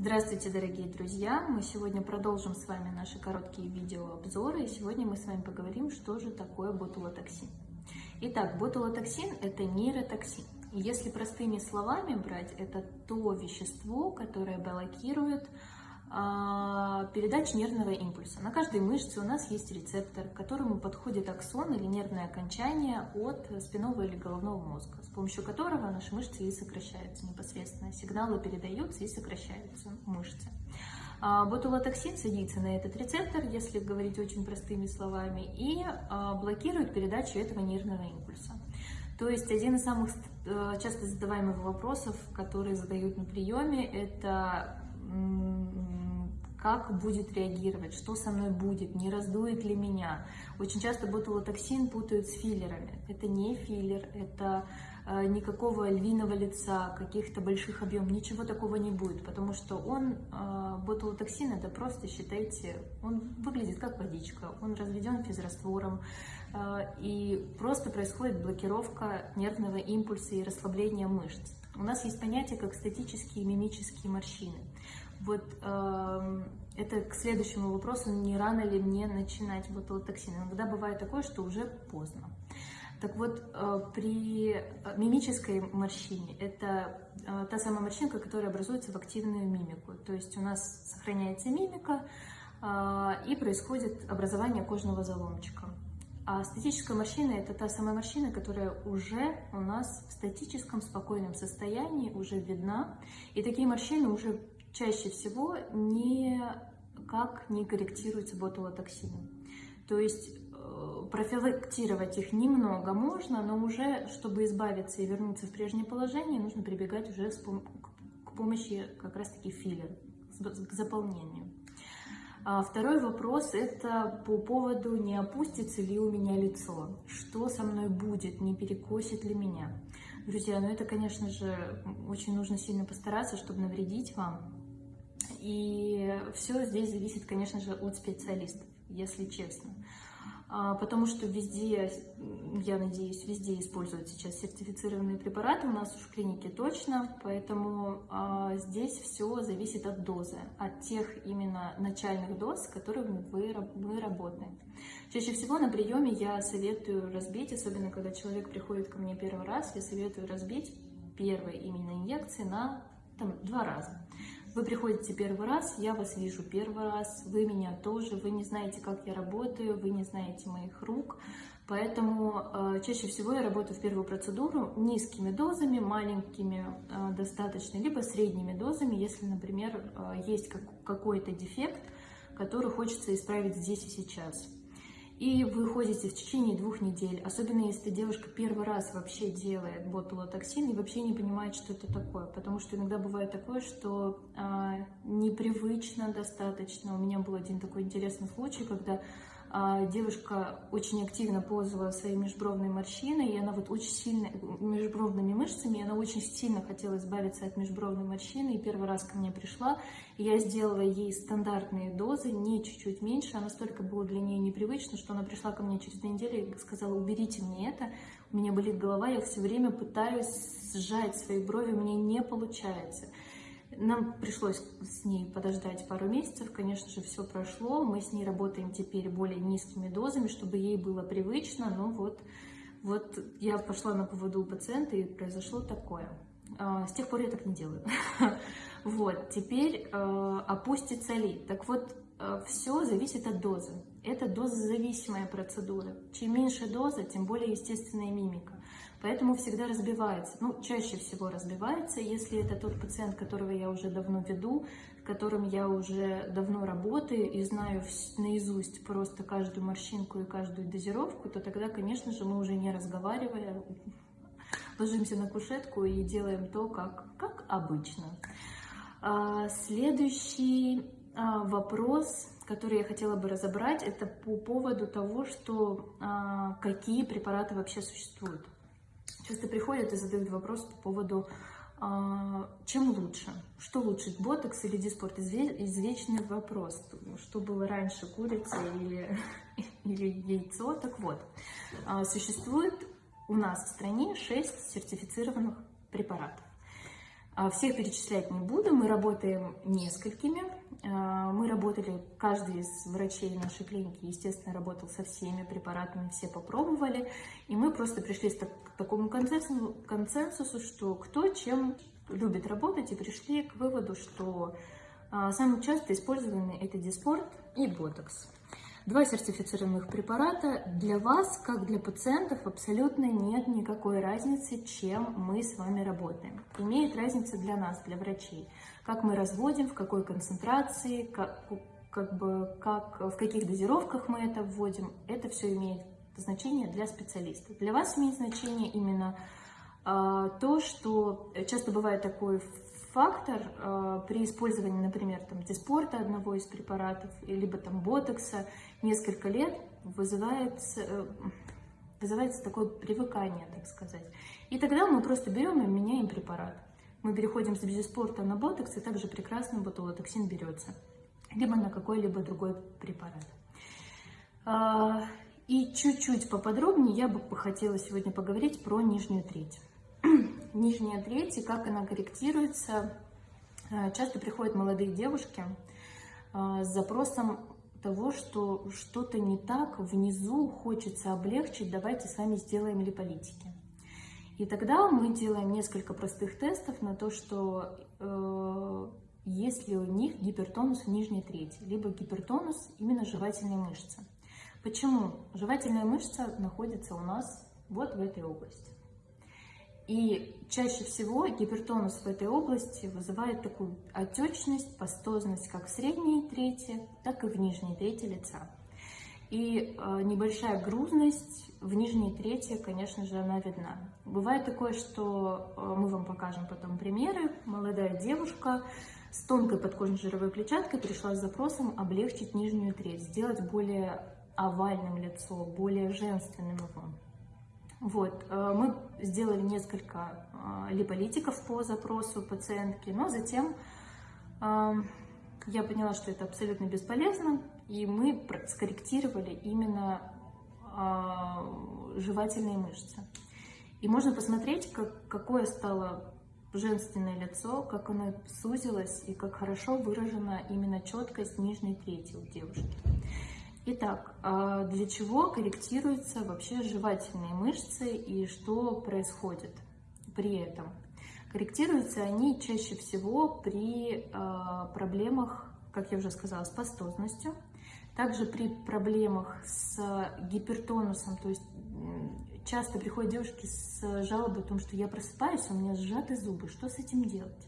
Здравствуйте, дорогие друзья! Мы сегодня продолжим с вами наши короткие видеообзоры, и сегодня мы с вами поговорим, что же такое ботулотоксин. Итак, ботулотоксин – это нейротоксин. Если простыми словами брать, это то вещество, которое блокирует а, передач нервного импульса. На каждой мышце у нас есть рецептор, к которому подходит аксон или нервное окончание от спинного или головного мозга, с помощью которого наши мышцы и сокращаются непосредственно. Сигналы передаются и сокращаются мышцы. А, ботулотоксин садится на этот рецептор, если говорить очень простыми словами, и а, блокирует передачу этого нервного импульса. То есть один из самых э, часто задаваемых вопросов, которые задают на приеме, это как будет реагировать, что со мной будет, не раздует ли меня. Очень часто ботулотоксин путают с филлерами. Это не филлер, это э, никакого львиного лица, каких-то больших объемов, ничего такого не будет, потому что он, э, ботулотоксин, это просто, считайте, он выглядит как водичка, он разведен физраствором, э, и просто происходит блокировка нервного импульса и расслабление мышц. У нас есть понятие как статические и мимические морщины. Вот э, это к следующему вопросу, не рано ли мне начинать ботулотоксин. Иногда бывает такое, что уже поздно. Так вот, э, при мимической морщине, это э, та самая морщинка, которая образуется в активную мимику. То есть у нас сохраняется мимика, э, и происходит образование кожного заломчика. А статическая морщина – это та самая морщина, которая уже у нас в статическом спокойном состоянии, уже видна. И такие морщины уже чаще всего никак не корректируются ботулотоксином. То есть э, профилактировать их немного можно, но уже, чтобы избавиться и вернуться в прежнее положение, нужно прибегать уже к помощи как раз-таки филлер, к заполнению. А второй вопрос – это по поводу, не опустится ли у меня лицо, что со мной будет, не перекосит ли меня. Друзья, ну это, конечно же, очень нужно сильно постараться, чтобы навредить вам. И все здесь зависит, конечно же, от специалистов, если честно. А, потому что везде, я надеюсь, везде используют сейчас сертифицированные препараты, у нас уж в клинике точно, поэтому а, здесь все зависит от дозы, от тех именно начальных доз, с которыми вы, мы работаем. Чаще всего на приеме я советую разбить, особенно когда человек приходит ко мне первый раз, я советую разбить первые именно инъекции на там, два раза. Вы приходите первый раз, я вас вижу первый раз, вы меня тоже, вы не знаете, как я работаю, вы не знаете моих рук, поэтому э, чаще всего я работаю в первую процедуру низкими дозами, маленькими э, достаточно, либо средними дозами, если, например, э, есть как, какой-то дефект, который хочется исправить здесь и сейчас и вы ходите в течение двух недель, особенно если девушка первый раз вообще делает ботулотоксин и вообще не понимает, что это такое, потому что иногда бывает такое, что а, непривычно достаточно. У меня был один такой интересный случай, когда девушка очень активно пользовалась своей межбровной морщиной, и она вот очень сильно, межбровными мышцами, и она очень сильно хотела избавиться от межбровной морщины, и первый раз ко мне пришла, и я сделала ей стандартные дозы, не чуть-чуть меньше, она настолько было для нее непривычно, что она пришла ко мне через две недели и сказала, уберите мне это, у меня болит голова, я все время пытаюсь сжать свои брови, у меня не получается. Нам пришлось с ней подождать пару месяцев, конечно же, все прошло. Мы с ней работаем теперь более низкими дозами, чтобы ей было привычно, но вот, вот я пошла на поводу у пациента, и произошло такое. А, с тех пор я так не делаю. Вот, теперь а, опустится ли? Так вот, а, все зависит от дозы. Это дозозависимая процедура. Чем меньше доза, тем более естественная мимика. Поэтому всегда разбивается, ну, чаще всего разбивается, если это тот пациент, которого я уже давно веду, с которым я уже давно работаю и знаю наизусть просто каждую морщинку и каждую дозировку, то тогда, конечно же, мы уже не разговаривая, ложимся на кушетку и делаем то, как, как обычно. А, следующий а, вопрос, который я хотела бы разобрать, это по поводу того, что а, какие препараты вообще существуют. Часто приходят и задают вопрос по поводу, а, чем лучше, что лучше, ботокс или диспорт, извечный вопрос, что было раньше, курица или, или яйцо, так вот, а, существует у нас в стране 6 сертифицированных препаратов. А, всех перечислять не буду, мы работаем несколькими. А, мы работали, каждый из врачей нашей клиники, естественно, работал со всеми препаратами, все попробовали. И мы просто пришли к такому консенсусу, что кто чем любит работать, и пришли к выводу, что а, самые часто использованные это диспорт и ботокс. Два сертифицированных препарата. Для вас, как для пациентов, абсолютно нет никакой разницы, чем мы с вами работаем. Имеет разница для нас, для врачей. Как мы разводим, в какой концентрации, как, как бы, как, в каких дозировках мы это вводим. Это все имеет значение для специалиста. Для вас имеет значение именно э, то, что часто бывает такой фактор э, при использовании, например, там, диспорта одного из препаратов, либо там ботокса, несколько лет вызывается, э, вызывается такое привыкание, так сказать. И тогда мы просто берем и меняем препарат. Мы переходим с диспорта на ботокс, и также прекрасно ботулотоксин берется, либо на какой-либо другой препарат. Э, и чуть-чуть поподробнее я бы хотела сегодня поговорить про нижнюю треть нижняя треть и как она корректируется. Э, часто приходят молодые девушки э, с запросом того, что что-то не так, внизу хочется облегчить, давайте с вами сделаем липолитики. И тогда мы делаем несколько простых тестов на то, что э, ли у них гипертонус в нижней трети, либо гипертонус именно жевательной мышцы. Почему? Жевательная мышца находится у нас вот в этой области. И чаще всего гипертонус в этой области вызывает такую отечность, пастозность как в средней трети, так и в нижней трети лица. И э, небольшая грузность в нижней трети, конечно же, она видна. Бывает такое, что э, мы вам покажем потом примеры. Молодая девушка с тонкой подкожной жировой клетчаткой пришла с запросом облегчить нижнюю треть, сделать более овальным лицо, более женственным его. Вот, э, мы сделали несколько э, липолитиков по запросу пациентки, но затем э, я поняла, что это абсолютно бесполезно, и мы скорректировали именно жевательные мышцы. И можно посмотреть, как, какое стало женственное лицо, как оно сузилось и как хорошо выражена именно четкость нижней трети у девушки. Итак, а для чего корректируются вообще жевательные мышцы и что происходит при этом? Корректируются они чаще всего при а, проблемах, как я уже сказала, с пастозностью, также при проблемах с гипертонусом, то есть часто приходят девушки с жалобой о том, что я просыпаюсь, у меня сжаты зубы, что с этим делать?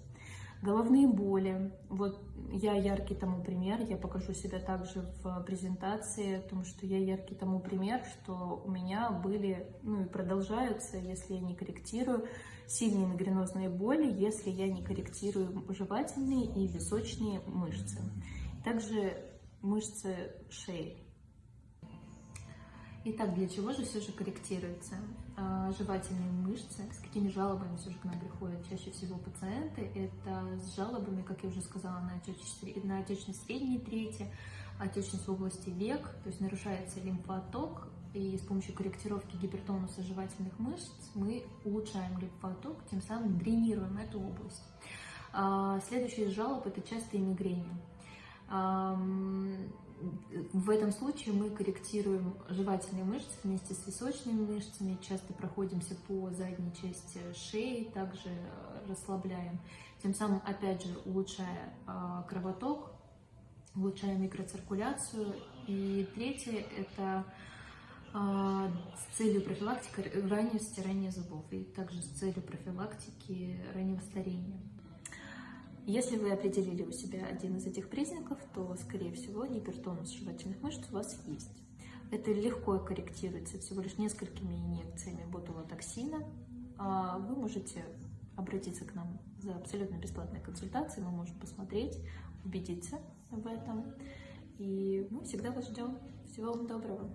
Головные боли. Вот я яркий тому пример. Я покажу себя также в презентации, о том, что я яркий тому пример, что у меня были, ну и продолжаются, если я не корректирую, сильные мигренозные боли, если я не корректирую жевательные и височные мышцы. Также мышцы шеи. Итак, для чего же все же корректируются а, жевательные мышцы? С какими жалобами все же к нам приходят чаще всего пациенты? Это с жалобами, как я уже сказала, на отечность, на отечность средней трети, отечность в области век, то есть нарушается лимфоток, и с помощью корректировки гипертонуса жевательных мышц мы улучшаем лимфоток, тем самым дренируем эту область. А, следующий из жалоб – это частые мигрени в этом случае мы корректируем жевательные мышцы вместе с височными мышцами, часто проходимся по задней части шеи, также расслабляем, тем самым, опять же, улучшая а, кровоток, улучшая микроциркуляцию. И третье – это а, с целью профилактики раннего стирания зубов и также с целью профилактики раннего старения. Если вы определили у себя один из этих признаков, то, скорее всего, гипертонус жевательных мышц у вас есть. Это легко корректируется всего лишь несколькими инъекциями ботулотоксина. А вы можете обратиться к нам за абсолютно бесплатной консультацией, мы можем посмотреть, убедиться в этом. И мы всегда вас ждем. Всего вам доброго!